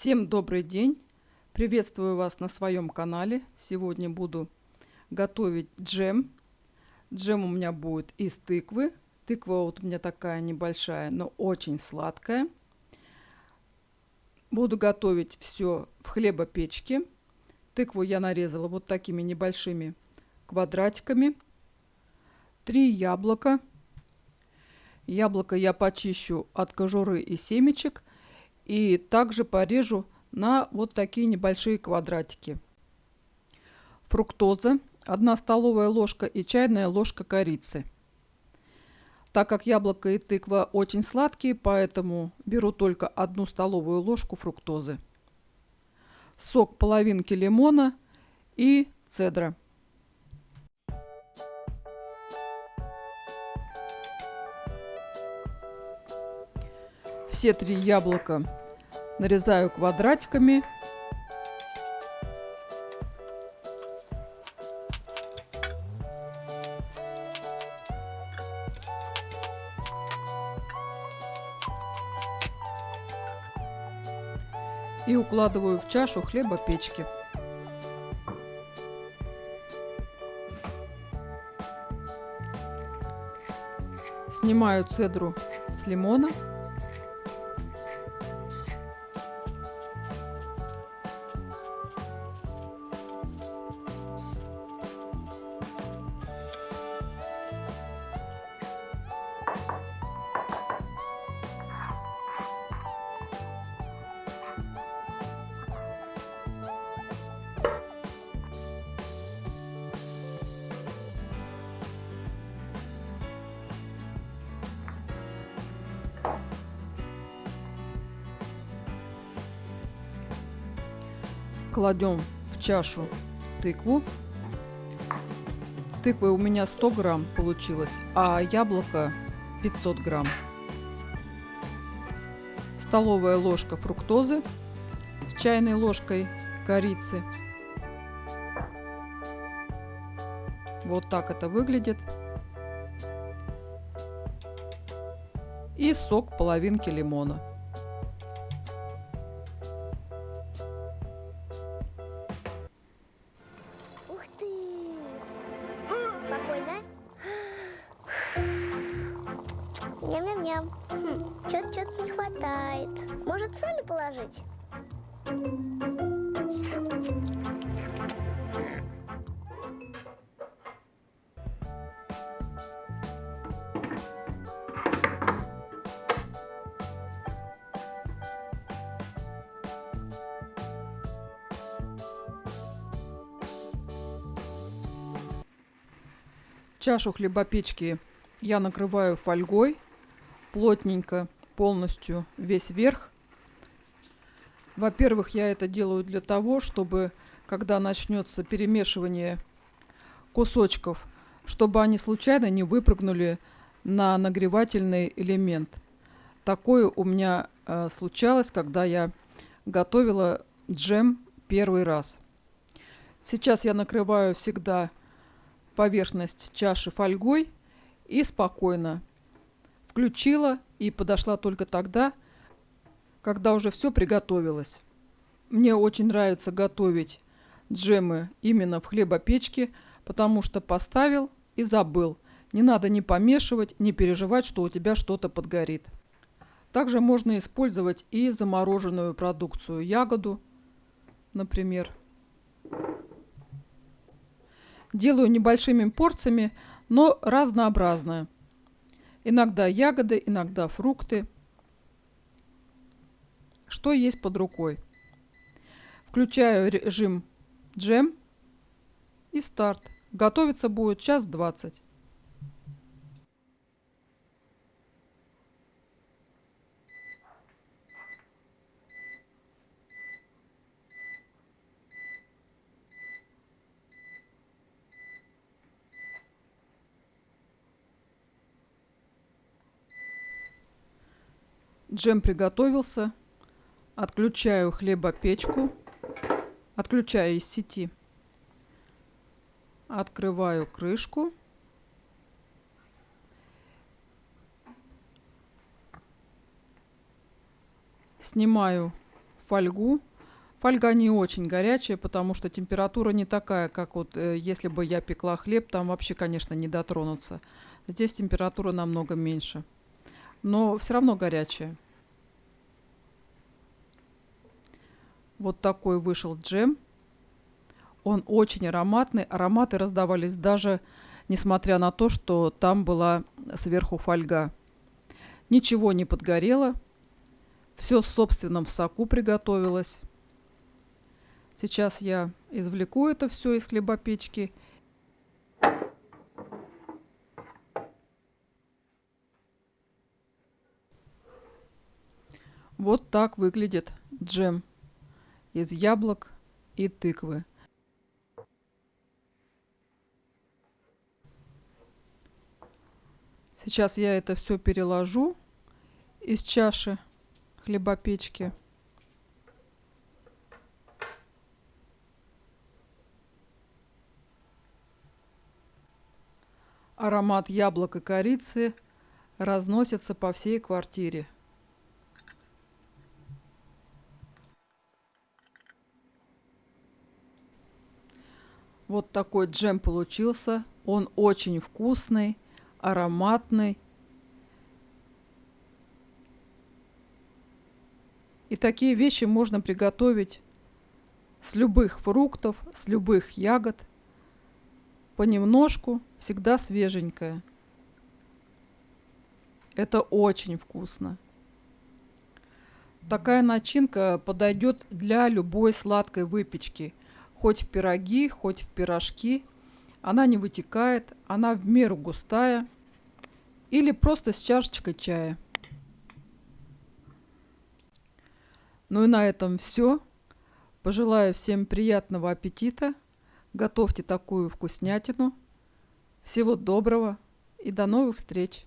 Всем добрый день! Приветствую вас на своем канале. Сегодня буду готовить джем. Джем у меня будет из тыквы. Тыква вот у меня такая небольшая, но очень сладкая. Буду готовить все в хлебопечке. Тыкву я нарезала вот такими небольшими квадратиками. Три яблока. Яблоко я почищу от кожуры и семечек – и также порежу на вот такие небольшие квадратики. Фруктоза 1 столовая ложка и чайная ложка корицы. Так как яблоко и тыква очень сладкие, поэтому беру только одну столовую ложку фруктозы. Сок половинки лимона и цедра. Все три яблока нарезаю квадратиками. И укладываю в чашу хлеба печки. Снимаю цедру с лимона. Кладем в чашу тыкву. Тыквы у меня 100 грамм получилось, а яблоко 500 грамм. Столовая ложка фруктозы с чайной ложкой корицы. Вот так это выглядит. И сок половинки лимона. Ням-ням-ням. Хм, Чё-то не хватает. Может, соли положить? Чашу хлебопечки я накрываю фольгой плотненько, полностью весь верх. Во-первых, я это делаю для того, чтобы, когда начнется перемешивание кусочков, чтобы они случайно не выпрыгнули на нагревательный элемент. Такое у меня э, случалось, когда я готовила джем первый раз. Сейчас я накрываю всегда поверхность чаши фольгой и спокойно включила и подошла только тогда, когда уже все приготовилось. Мне очень нравится готовить джемы именно в хлебопечке, потому что поставил и забыл. Не надо ни помешивать, ни переживать, что у тебя что-то подгорит. Также можно использовать и замороженную продукцию, ягоду, например. Делаю небольшими порциями, но разнообразное. Иногда ягоды, иногда фрукты. Что есть под рукой? Включаю режим джем и старт. Готовиться будет час двадцать. Джем приготовился. Отключаю хлебопечку. Отключаю из сети. Открываю крышку. Снимаю фольгу. Фольга не очень горячая, потому что температура не такая, как вот э, если бы я пекла хлеб, там вообще, конечно, не дотронуться. Здесь температура намного меньше, но все равно горячая. Вот такой вышел джем. Он очень ароматный. Ароматы раздавались даже несмотря на то, что там была сверху фольга. Ничего не подгорело. Все в собственном соку приготовилось. Сейчас я извлеку это все из хлебопечки. Вот так выглядит джем из яблок и тыквы. Сейчас я это все переложу из чаши хлебопечки. Аромат яблок и корицы разносится по всей квартире. Вот такой джем получился. Он очень вкусный, ароматный. И такие вещи можно приготовить с любых фруктов, с любых ягод – понемножку, всегда свеженькое. Это очень вкусно. Такая начинка подойдет для любой сладкой выпечки. Хоть в пироги, хоть в пирожки. Она не вытекает, она в меру густая. Или просто с чашечкой чая. Ну и на этом все. Пожелаю всем приятного аппетита. Готовьте такую вкуснятину. Всего доброго и до новых встреч!